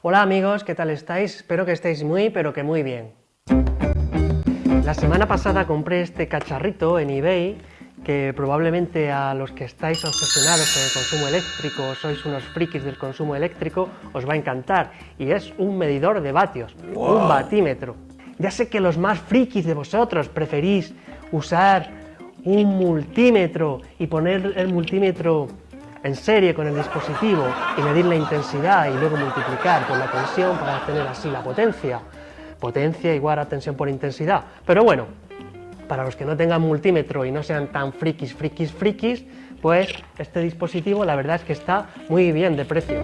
Hola amigos, ¿qué tal estáis? Espero que estéis muy, pero que muy bien. La semana pasada compré este cacharrito en eBay que probablemente a los que estáis obsesionados con el consumo eléctrico, sois unos frikis del consumo eléctrico, os va a encantar. Y es un medidor de vatios, un batímetro. Ya sé que los más frikis de vosotros preferís usar un multímetro y poner el multímetro en serie con el dispositivo y medir la intensidad y luego multiplicar por la tensión para tener así la potencia. Potencia igual a tensión por intensidad. Pero bueno, para los que no tengan multímetro y no sean tan frikis, frikis, frikis, pues este dispositivo la verdad es que está muy bien de precio.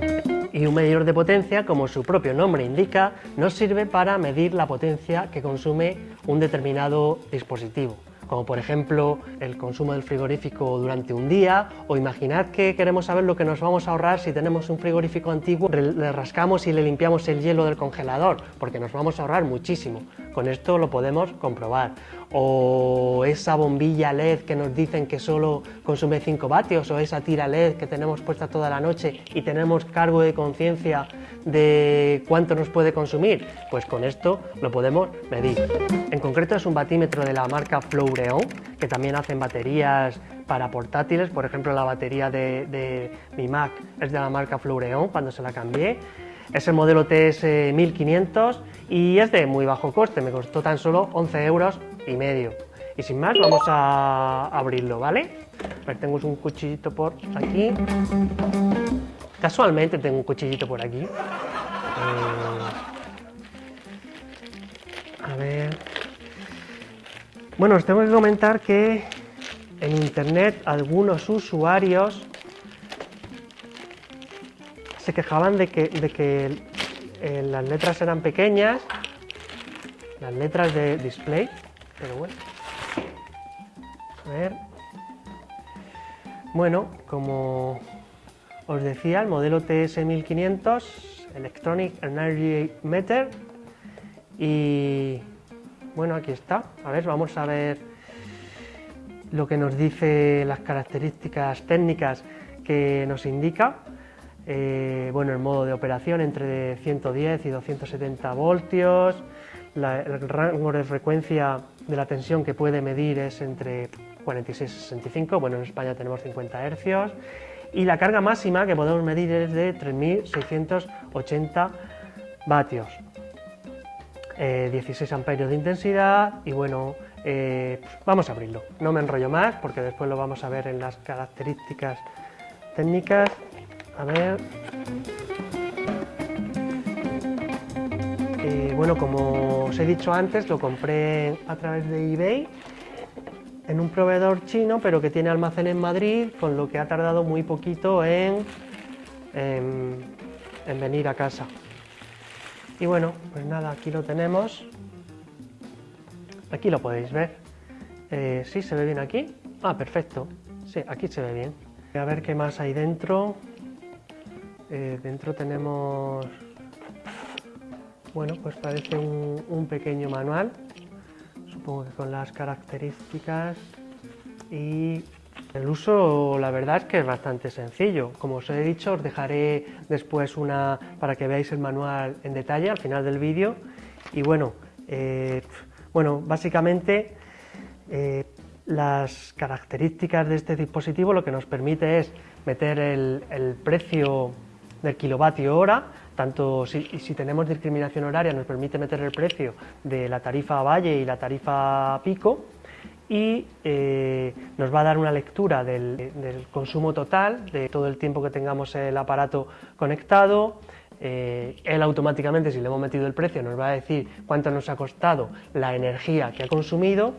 Y un medidor de potencia, como su propio nombre indica, nos sirve para medir la potencia que consume un determinado dispositivo como por ejemplo el consumo del frigorífico durante un día, o imaginad que queremos saber lo que nos vamos a ahorrar si tenemos un frigorífico antiguo, le rascamos y le limpiamos el hielo del congelador, porque nos vamos a ahorrar muchísimo. Con esto lo podemos comprobar. O esa bombilla LED que nos dicen que solo consume 5 vatios, o esa tira LED que tenemos puesta toda la noche y tenemos cargo de conciencia de cuánto nos puede consumir, pues con esto lo podemos medir. En concreto es un batímetro de la marca Flowreon, que también hacen baterías para portátiles, por ejemplo la batería de, mi Mac es de la marca Flowreon cuando se la cambié, es el modelo TS 1500 y es de muy bajo coste, me costó tan solo 11 euros y medio. Y sin más vamos a abrirlo, ¿vale? A ver, tengo un cuchillito por aquí. Casualmente tengo un cuchillito por aquí. Eh, a ver... Bueno, os tengo que comentar que en internet algunos usuarios se quejaban de que, de que eh, las letras eran pequeñas, las letras de display, pero bueno. A ver. Bueno, como os decía, el modelo TS1500, Electronic Energy Meter, y bueno, aquí está. A ver, vamos a ver lo que nos dice las características técnicas que nos indica. Eh, bueno, el modo de operación entre 110 y 270 voltios, el rango de frecuencia de la tensión que puede medir es entre 46 y 65, bueno, en España tenemos 50 hercios, y la carga máxima que podemos medir es de 3.680 vatios. 16 eh, amperios de intensidad y bueno, eh, vamos a abrirlo. No me enrollo más porque después lo vamos a ver en las características técnicas. A ver... Eh, bueno, como os he dicho antes, lo compré a través de eBay en un proveedor chino, pero que tiene almacén en Madrid, con lo que ha tardado muy poquito en, en venir a casa. Y bueno, pues nada, aquí lo tenemos. Aquí lo podéis ver. Eh, ¿Sí se ve bien aquí? Ah, perfecto. Sí, aquí se ve bien. A ver qué más hay dentro. Eh, dentro tenemos... Bueno, pues parece un pequeño manual. Supongo que con las características y el uso, la verdad es que es bastante sencillo. Como os he dicho, os dejaré después una para que veáis el manual en detalle al final del vídeo. Y bueno, eh, bueno, básicamente eh, las características de este dispositivo lo que nos permite es meter el, precio del kilovatio hora, tanto si, tenemos discriminación horaria nos permite meter el precio de la tarifa valle y la tarifa pico, y eh, nos va a dar una lectura del, consumo total, de todo el tiempo que tengamos el aparato conectado, eh, él automáticamente, si le hemos metido el precio, nos va a decir cuánto nos ha costado la energía que ha consumido,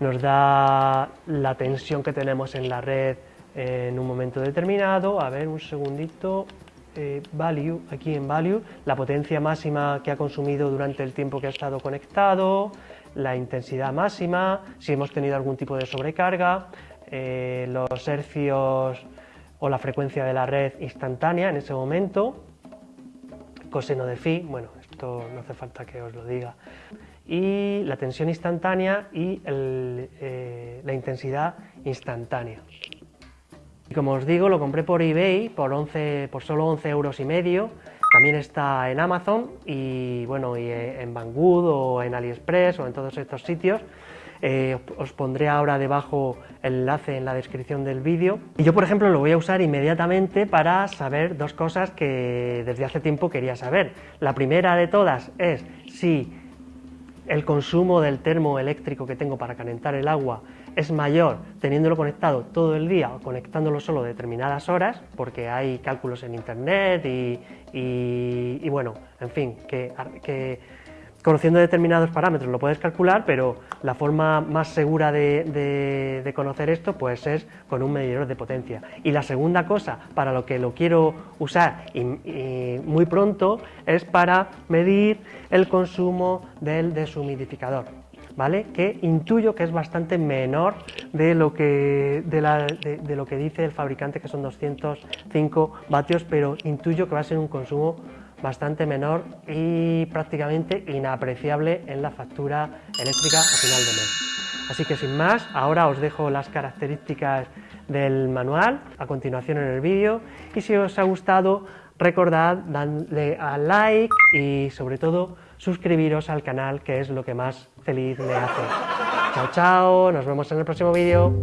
nos da la tensión que tenemos en la red en un momento determinado, a ver un segundito, eh, value, aquí en value, la potencia máxima que ha consumido durante el tiempo que ha estado conectado, la intensidad máxima, si hemos tenido algún tipo de sobrecarga, eh, los hercios o la frecuencia de la red instantánea en ese momento, coseno de phi, bueno, esto no hace falta que os lo diga, y la tensión instantánea y eh, la intensidad instantánea. Y como os digo, lo compré por eBay por, 11, por solo 11 euros y medio, También está en Amazon y bueno, y en Banggood o en AliExpress o en todos estos sitios. Eh, os pondré ahora debajo el enlace en la descripción del vídeo. Y yo, por ejemplo, lo voy a usar inmediatamente para saber dos cosas que desde hace tiempo quería saber. La primera de todas es si el consumo del termo eléctrico que tengo para calentar el agua es mayor teniéndolo conectado todo el día o conectándolo solo determinadas horas, porque hay cálculos en internet y, bueno, en fin, que, conociendo determinados parámetros lo puedes calcular, pero la forma más segura de, conocer esto pues es con un medidor de potencia. Y la segunda cosa para lo que lo quiero usar muy pronto es para medir el consumo del deshumidificador. ¿Vale? que intuyo que es bastante menor de lo que, de lo que dice el fabricante, que son 205 vatios, pero intuyo que va a ser un consumo bastante menor y prácticamente inapreciable en la factura eléctrica a final de mes. Así que sin más, ahora os dejo las características del manual a continuación en el vídeo y si os ha gustado recordad darle a like y sobre todo suscribiros al canal que es lo que más feliz me hace. Chao chao, nos vemos en el próximo vídeo.